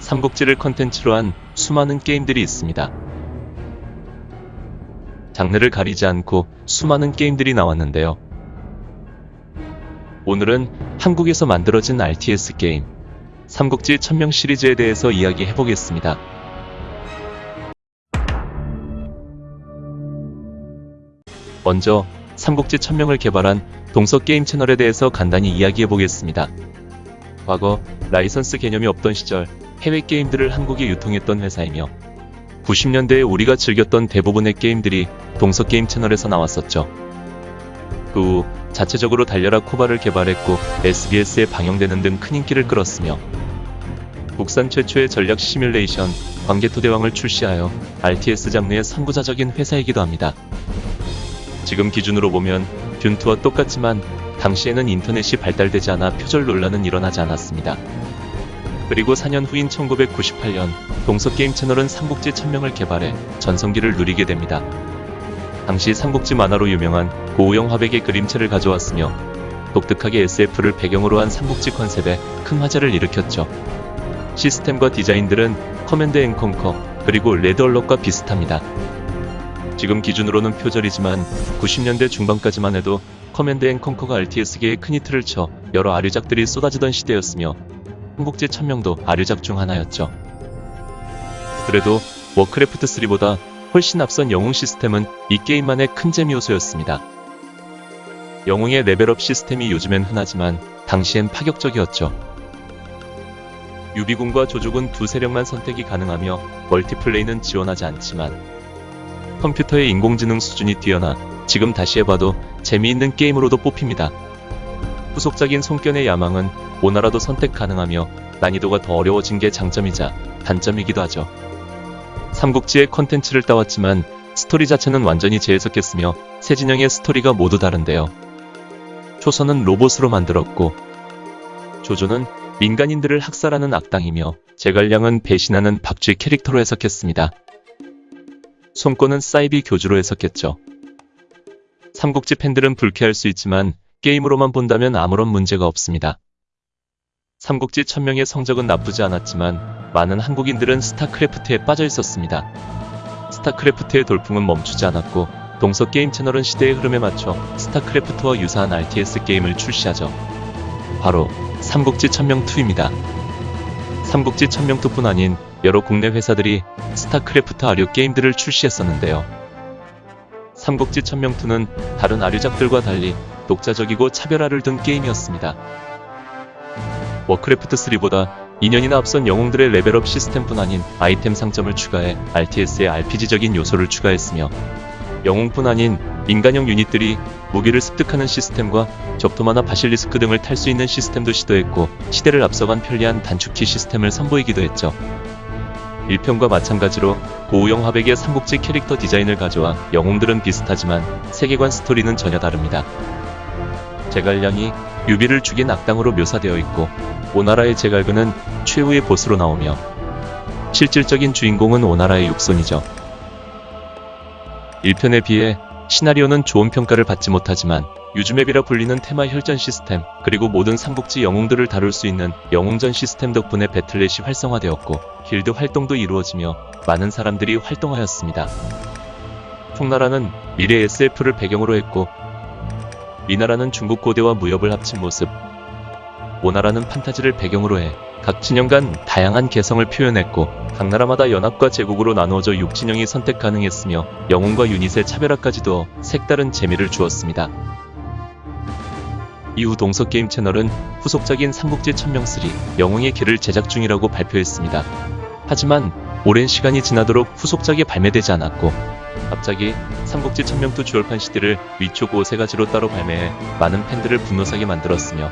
삼국지를 컨텐츠로 한 수많은 게임들이 있습니다. 장르를 가리지 않고 수많은 게임들이 나왔는데요. 오늘은 한국에서 만들어진 RTS 게임, 삼국지 천명 시리즈에 대해서 이야기해 보겠습니다. 먼저 삼국지 천명을 개발한 동서 게임 채널에 대해서 간단히 이야기해 보겠습니다. 과거 라이선스 개념이 없던 시절 해외 게임들을 한국에 유통했던 회사이며 90년대에 우리가 즐겼던 대부분의 게임들이 동서 게임 채널에서 나왔었죠. 그 후 자체적으로 달려라 코바를 개발했고 SBS에 방영되는 등 큰 인기를 끌었으며 국산 최초의 전략 시뮬레이션 광개토 대왕을 출시하여 RTS 장르의 선구자적인 회사이기도 합니다. 지금 기준으로 보면 Dune 2와 똑같지만 당시에는 인터넷이 발달되지 않아 표절 논란은 일어나지 않았습니다. 그리고 4년 후인 1998년 동서게임 채널은 삼국지 천명을 개발해 전성기를 누리게 됩니다. 당시 삼국지 만화로 유명한 고우영 화백의 그림체를 가져왔으며 독특하게 SF를 배경으로 한 삼국지 컨셉에 큰 화제를 일으켰죠. 시스템과 디자인들은 Command and Conquer 그리고 Red Alert과 비슷합니다. 지금 기준으로는 표절이지만 90년대 중반까지만 해도 Command and Conquer가 RTS계에 큰 히트를 쳐 여러 아류작들이 쏟아지던 시대였으며 삼국지 천명도 아류작 중 하나였죠. 그래도 워크래프트 3보다 훨씬 앞선 영웅 시스템은 이 게임만의 큰 재미 요소였습니다. 영웅의 레벨업 시스템이 요즘엔 흔하지만 당시엔 파격적이었죠. 유비군과 조조군 두 세력만 선택이 가능하며 멀티플레이는 지원하지 않지만 컴퓨터의 인공지능 수준이 뛰어나 지금 다시 해봐도 재미있는 게임으로도 뽑힙니다. 후속작인 손견의 야망은 오나라도 선택 가능하며 난이도가 더 어려워진 게 장점이자 단점이기도 하죠. 삼국지의 컨텐츠를 따왔지만 스토리 자체는 완전히 재해석했으며 세 진영의 스토리가 모두 다른데요. 초선은 로봇으로 만들었고 조조는 민간인들을 학살하는 악당이며 제갈량은 배신하는 박쥐 캐릭터로 해석했습니다. 손권은 사이비 교주로 해석했죠. 삼국지 팬들은 불쾌할 수 있지만 게임으로만 본다면 아무런 문제가 없습니다. 삼국지 천명의 성적은 나쁘지 않았지만 많은 한국인들은 스타크래프트에 빠져 있었습니다. 스타크래프트의 돌풍은 멈추지 않았고 동서 게임 채널은 시대의 흐름에 맞춰 스타크래프트와 유사한 RTS 게임을 출시하죠. 바로 삼국지 천명2입니다. 삼국지 천명2뿐 아닌 여러 국내 회사들이 스타크래프트 아류 게임들을 출시했었는데요. 삼국지 천명2는 다른 아류작들과 달리 독자적이고 차별화를 둔 게임이었습니다. 워크래프트 3보다 2년이나 앞선 영웅들의 레벨업 시스템뿐 아닌 아이템 상점을 추가해 RTS의 RPG적인 요소를 추가했으며 영웅뿐 아닌 인간형 유닛들이 무기를 습득하는 시스템과 적토마나 바실리스크 등을 탈 수 있는 시스템도 시도했고 시대를 앞서간 편리한 단축키 시스템을 선보이기도 했죠. 1편과 마찬가지로 고우영 화백의 삼국지 캐릭터 디자인을 가져와 영웅들은 비슷하지만 세계관 스토리는 전혀 다릅니다. 제갈량이 유비를 죽인 악당으로 묘사되어 있고 오나라의 제갈근은 최후의 보스로 나오며 실질적인 주인공은 오나라의 육손이죠. 1편에 비해 시나리오는 좋은 평가를 받지 못하지만 유즈맵이라 불리는 테마 혈전 시스템 그리고 모든 삼국지 영웅들을 다룰 수 있는 영웅전 시스템 덕분에 배틀넷이 활성화되었고 길드 활동도 이루어지며 많은 사람들이 활동하였습니다. 총나라는 미래 SF를 배경으로 했고 미나라는 중국 고대와 무협을 합친 모습 오나라는 판타지를 배경으로 해 각 진영 간 다양한 개성을 표현했고 각 나라마다 연합과 제국으로 나누어져 6진영이 선택 가능했으며 영웅과 유닛의 차별화까지 두어 색다른 재미를 주었습니다. 이후 동서게임 채널은 후속작인 삼국지 천명3 영웅의 길을 제작 중이라고 발표했습니다. 하지만 오랜 시간이 지나도록 후속작이 발매되지 않았고 갑자기 삼국지 천명투 주얼판 CD를 위촉 5세가지로 따로 발매해 많은 팬들을 분노사게 만들었으며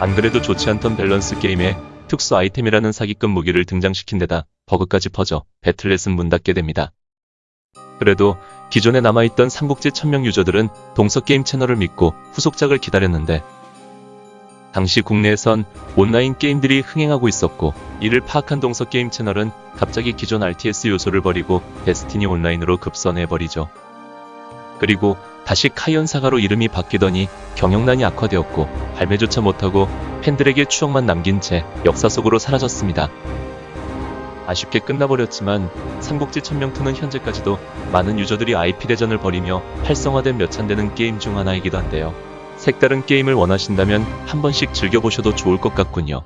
안 그래도 좋지 않던 밸런스 게임에 특수 아이템이라는 사기급 무기를 등장시킨 데다 버그까지 퍼져 배틀넷은 문 닫게 됩니다. 그래도 기존에 남아있던 삼국지 천명 유저들은 동서게임 채널을 믿고 후속작을 기다렸는데 당시 국내에선 온라인 게임들이 흥행하고 있었고 이를 파악한 동서게임 채널은 갑자기 기존 RTS 요소를 버리고 데스티니 온라인으로 급선회해버리죠. 그리고 다시 카이언사가로 이름이 바뀌더니 경영난이 악화되었고 발매조차 못하고 팬들에게 추억만 남긴 채 역사 속으로 사라졌습니다. 아쉽게 끝나버렸지만 삼국지 천명투는 현재까지도 많은 유저들이 IP대전을 벌이며 활성화된 몇 찬 되는 게임 중 하나이기도 한데요. 색다른 게임을 원하신다면 한 번씩 즐겨보셔도 좋을 것 같군요.